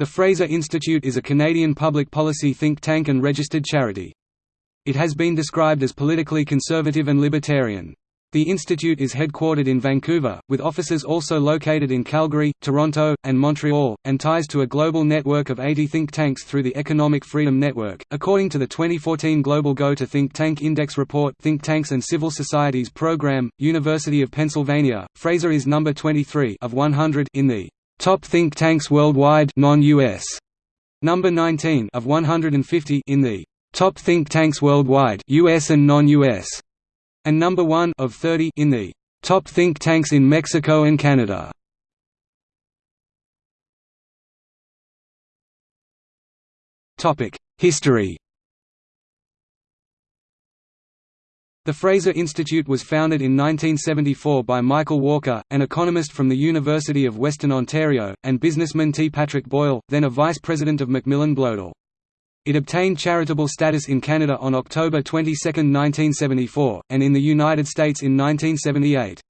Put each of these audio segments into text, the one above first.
The Fraser Institute is a Canadian public policy think tank and registered charity. It has been described as politically conservative and libertarian. The institute is headquartered in Vancouver, with offices also located in Calgary, Toronto, and Montreal, and ties to a global network of 80 think tanks through the Economic Freedom Network. According to the 2014 Global Go to Think Tank Index report, Think Tanks and Civil Societies Program, University of Pennsylvania, Fraser is number 23 of 100 in the top think tanks worldwide, non-US. Number 19 of 150 in the top think tanks worldwide, US and non-US and number 1 of 30 in the top think tanks in Mexico and Canada. Topic: History. The Fraser Institute was founded in 1974 by Michael Walker, an economist from the University of Western Ontario, and businessman T. Patrick Boyle, then a vice president of Macmillan Bloedel. It obtained charitable status in Canada on October 22, 1974, and in the United States in 1978.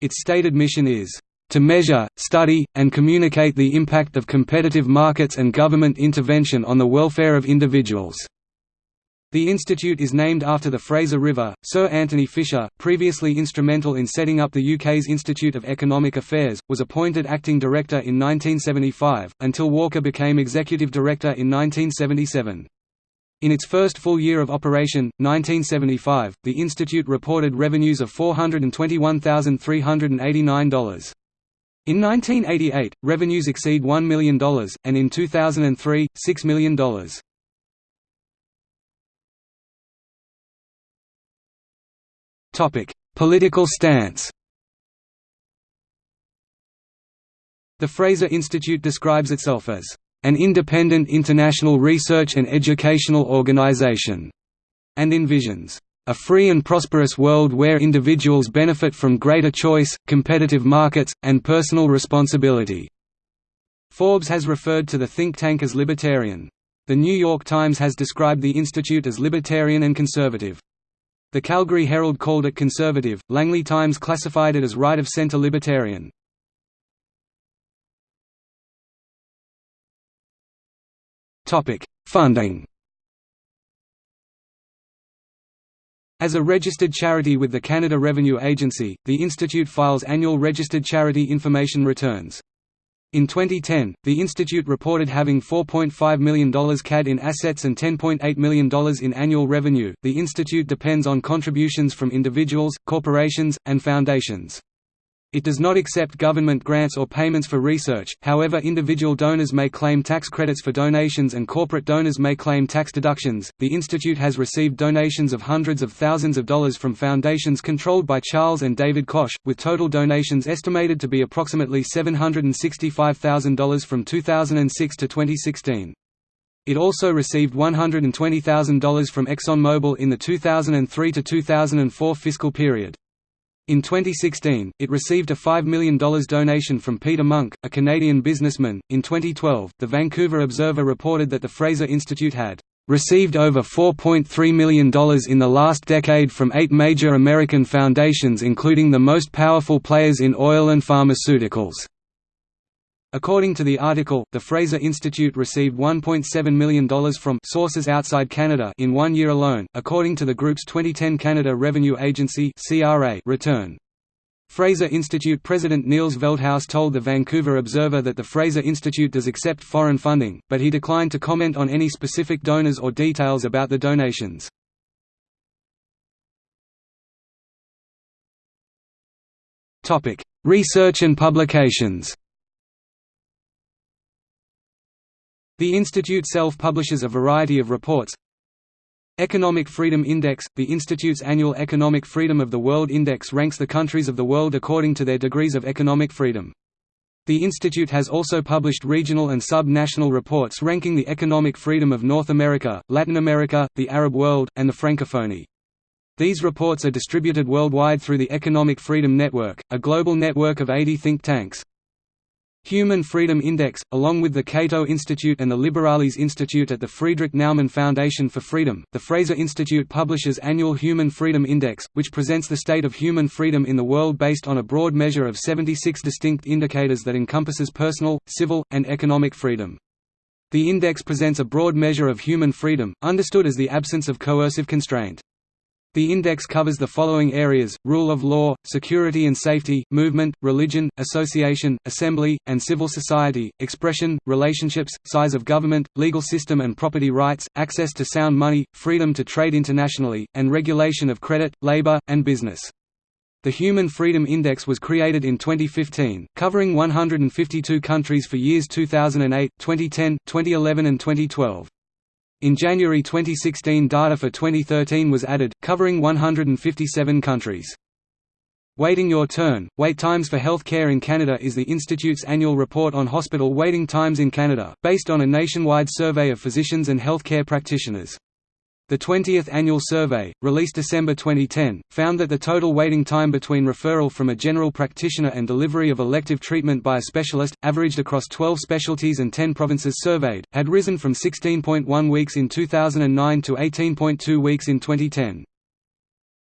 Its stated mission is, "...to measure, study, and communicate the impact of competitive markets and government intervention on the welfare of individuals." The institute is named after the Fraser River. Sir Anthony Fisher, previously instrumental in setting up the UK's Institute of Economic Affairs, was appointed acting director in 1975, until Walker became executive director in 1977. In its first full year of operation, 1975, the institute reported revenues of $421,389. In 1988, revenues exceed $1 million, and in 2003, $6 million. Political stance The Fraser Institute describes itself as an independent international research and educational organization, and envisions a free and prosperous world where individuals benefit from greater choice, competitive markets, and personal responsibility. Forbes has referred to the think tank as libertarian. The New York Times has described the institute as libertarian and conservative. The Calgary Herald called it conservative, Langley Times classified it as right-of-centre libertarian. Funding As a registered charity with the Canada Revenue Agency, the Institute files annual registered charity information returns. In 2010, the institute reported having $4.5 million CAD in assets and $10.8 million in annual revenue. The institute depends on contributions from individuals, corporations, and foundations. It does not accept government grants or payments for research, however individual donors may claim tax credits for donations and corporate donors may claim tax deductions. The institute has received donations of hundreds of thousands of dollars from foundations controlled by Charles and David Koch, with total donations estimated to be approximately $765,000 from 2006 to 2016. It also received $120,000 from ExxonMobil in the 2003 to 2004 fiscal period. In 2016, it received a $5 million donation from Peter Munk, a Canadian businessman. In 2012, the Vancouver Observer reported that the Fraser Institute had received over $4.3 million in the last decade from eight major American foundations including the most powerful players in oil and pharmaceuticals. According to the article, the Fraser Institute received $1.7 million from sources outside Canada in one year alone, according to the group's 2010 Canada Revenue Agency return. Fraser Institute President Niels Veldhuis told the Vancouver Observer that the Fraser Institute does accept foreign funding, but he declined to comment on any specific donors or details about the donations. Research and publications The institute self-publishes a variety of reports Economic Freedom Index – The Institute's annual Economic Freedom of the World Index ranks the countries of the world according to their degrees of economic freedom. The institute has also published regional and sub-national reports ranking the economic freedom of North America, Latin America, the Arab world, and the Francophonie. These reports are distributed worldwide through the Economic Freedom Network, a global network of 80 think tanks. Human Freedom Index, along with the Cato Institute and the Liberales Institute at the Friedrich Naumann Foundation for Freedom, the Fraser Institute publishes annual Human Freedom Index, which presents the state of human freedom in the world based on a broad measure of 76 distinct indicators that encompasses personal, civil, and economic freedom. The index presents a broad measure of human freedom, understood as the absence of coercive constraint. The index covers the following areas, rule of law, security and safety, movement, religion, association, assembly, and civil society, expression, relationships, size of government, legal system and property rights, access to sound money, freedom to trade internationally, and regulation of credit, labor, and business. The Human Freedom Index was created in 2015, covering 152 countries for years 2008, 2010, 2011 and 2012. In January 2016 data for 2013 was added, covering 157 countries. Waiting Your Turn, Wait Times for Health Care in Canada is the Institute's annual report on hospital waiting times in Canada, based on a nationwide survey of physicians and healthcare practitioners. The 20th annual survey, released December 2010, found that the total waiting time between referral from a general practitioner and delivery of elective treatment by a specialist, averaged across 12 specialties and 10 provinces surveyed, had risen from 16.1 weeks in 2009 to 18.2 weeks in 2010.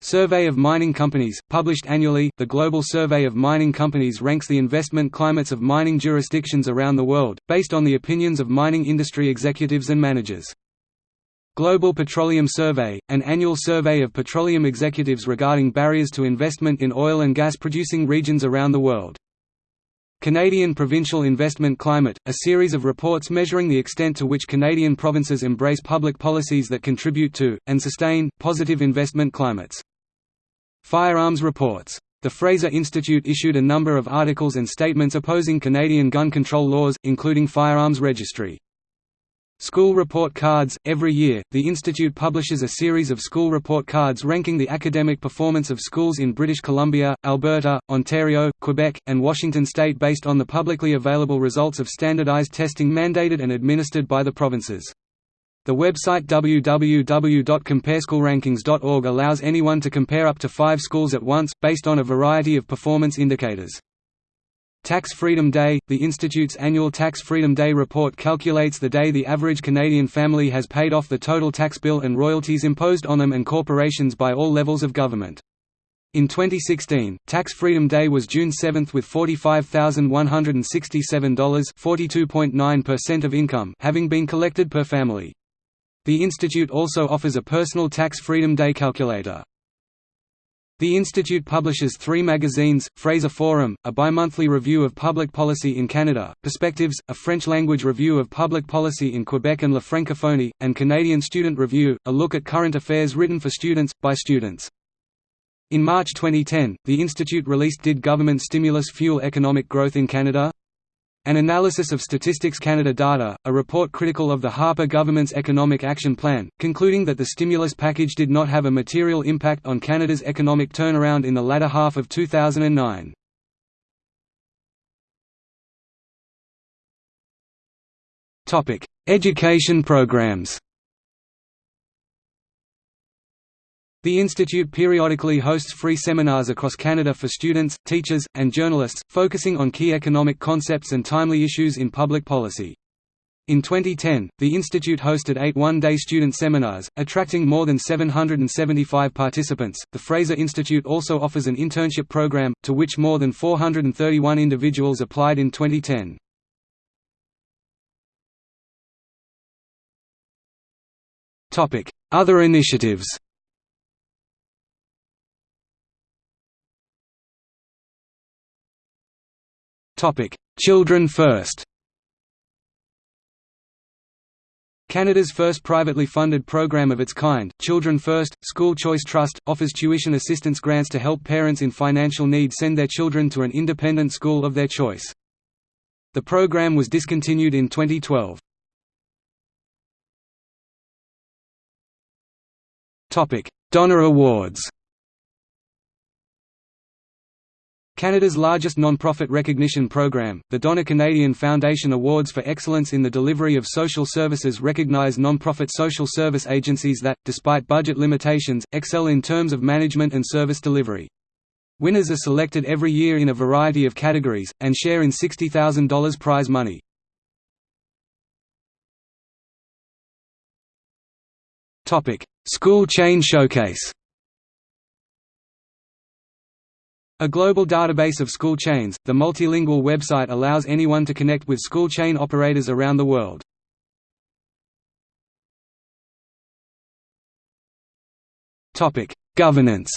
Survey of Mining Companies, published annually, the Global Survey of Mining Companies ranks the investment climates of mining jurisdictions around the world, based on the opinions of mining industry executives and managers. Global Petroleum Survey, an annual survey of petroleum executives regarding barriers to investment in oil and gas producing regions around the world. Canadian Provincial Investment Climate, a series of reports measuring the extent to which Canadian provinces embrace public policies that contribute to, and sustain, positive investment climates. Firearms Reports. The Fraser Institute issued a number of articles and statements opposing Canadian gun control laws, including firearms registry. School Report Cards – Every year, the Institute publishes a series of school report cards ranking the academic performance of schools in British Columbia, Alberta, Ontario, Quebec, and Washington state based on the publicly available results of standardized testing mandated and administered by the provinces. The website www.compareschoolrankings.org allows anyone to compare up to five schools at once, based on a variety of performance indicators. Tax Freedom Day – The Institute's annual Tax Freedom Day report calculates the day the average Canadian family has paid off the total tax bill and royalties imposed on them and corporations by all levels of government. In 2016, Tax Freedom Day was June 7 with $45,167 of income having been collected per family. The Institute also offers a personal Tax Freedom Day calculator. The Institute publishes three magazines, Fraser Forum, a bi-monthly review of public policy in Canada, Perspectives, a French-language review of public policy in Quebec and La Francophonie, and Canadian Student Review, a look at current affairs written for students, by students. In March 2010, the Institute released Did Government Stimulus Fuel Economic Growth in Canada? An analysis of Statistics Canada data, a report critical of the Harper government's Economic Action Plan, concluding that the stimulus package did not have a material impact on Canada's economic turnaround in the latter half of 2009. Education programs The Institute periodically hosts free seminars across Canada for students, teachers, and journalists, focusing on key economic concepts and timely issues in public policy. In 2010, the Institute hosted eight one-day student seminars, attracting more than 775 participants. The Fraser Institute also offers an internship program, to which more than 431 individuals applied in 2010. Topic: Other initiatives. Children First Canada's first privately funded program of its kind, Children First, School Choice Trust, offers tuition assistance grants to help parents in financial need send their children to an independent school of their choice. The program was discontinued in 2012. Donner Awards Canada's largest non-profit recognition program, the Donner Canadian Foundation Awards for Excellence in the Delivery of Social Services recognize non-profit social service agencies that, despite budget limitations, excel in terms of management and service delivery. Winners are selected every year in a variety of categories, and share in $60,000 prize money. School Chain Showcase A global database of school chains, the multilingual website allows anyone to connect with school chain operators around the world. Governance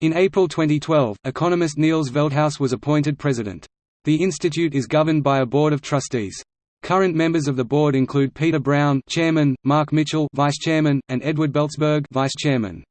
In April 2012, economist Niels Veldhuis was appointed president. The institute is governed by a board of trustees. Current members of the board include Peter Brown, chairman, Mark Mitchell, vice chairman, and Edward Belzberg, vice chairman.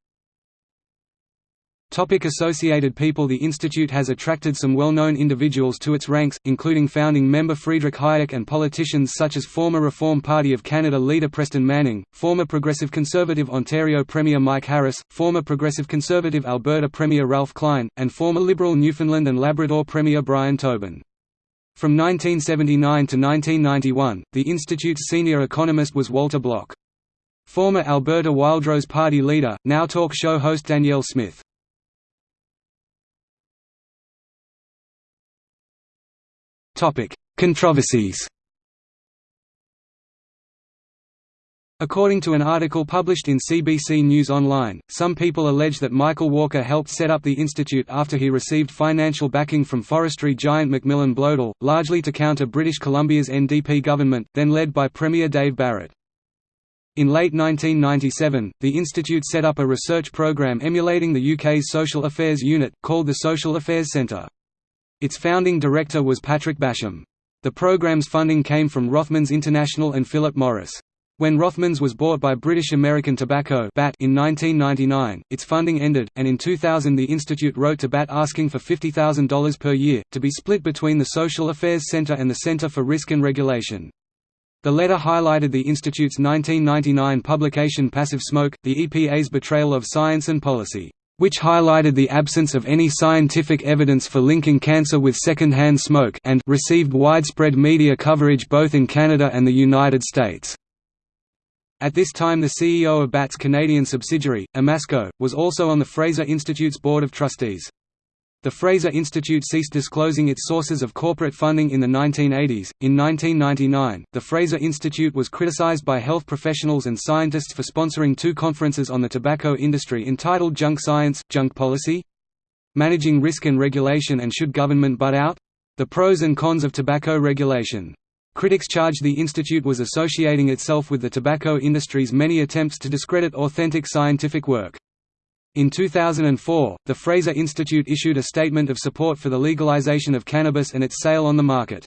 Topic associated people The institute has attracted some well-known individuals to its ranks, including founding member Friedrich Hayek and politicians such as former Reform Party of Canada leader Preston Manning, former Progressive Conservative Ontario Premier Mike Harris, former Progressive Conservative Alberta Premier Ralph Klein, and former Liberal Newfoundland and Labrador Premier Brian Tobin. From 1979 to 1991, the institute's senior economist was Walter Block. Former Alberta Wildrose Party leader, now talk show host Danielle Smith. Controversies According to an article published in CBC News Online, some people allege that Michael Walker helped set up the institute after he received financial backing from forestry giant Macmillan Bloedel, largely to counter British Columbia's NDP government, then led by Premier Dave Barrett. In late 1997, the institute set up a research program emulating the UK's Social Affairs Unit, called the Social Affairs Centre. Its founding director was Patrick Basham. The program's funding came from Rothmans International and Philip Morris. When Rothmans was bought by British American Tobacco BAT in 1999, its funding ended, and in 2000 the institute wrote to BAT asking for $50,000 per year, to be split between the Social Affairs Centre and the Centre for Risk and Regulation. The letter highlighted the institute's 1999 publication Passive Smoke, the EPA's betrayal of science and policy which highlighted the absence of any scientific evidence for linking cancer with second-hand smoke and received widespread media coverage both in Canada and the United States. At this time the CEO of BAT's Canadian subsidiary, Imasco, was also on the Fraser Institute's board of trustees. The Fraser Institute ceased disclosing its sources of corporate funding in the 1980s. In 1999, the Fraser Institute was criticized by health professionals and scientists for sponsoring two conferences on the tobacco industry entitled Junk Science, Junk Policy? Managing Risk and Regulation and Should Government Butt Out? The Pros and Cons of Tobacco Regulation. Critics charged the institute was associating itself with the tobacco industry's many attempts to discredit authentic scientific work. In 2004, the Fraser Institute issued a statement of support for the legalization of cannabis and its sale on the market.